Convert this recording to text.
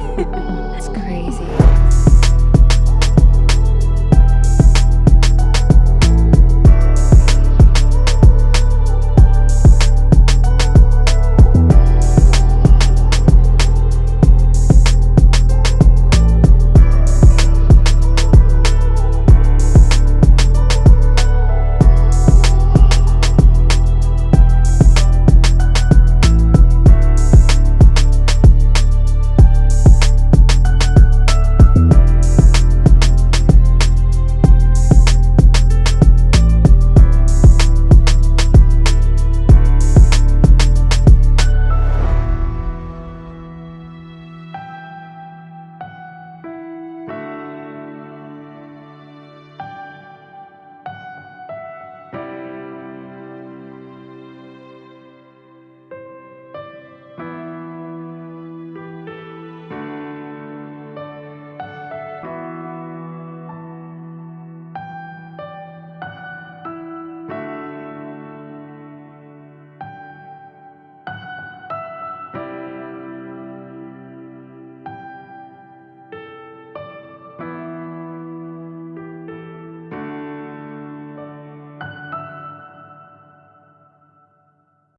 it's crazy.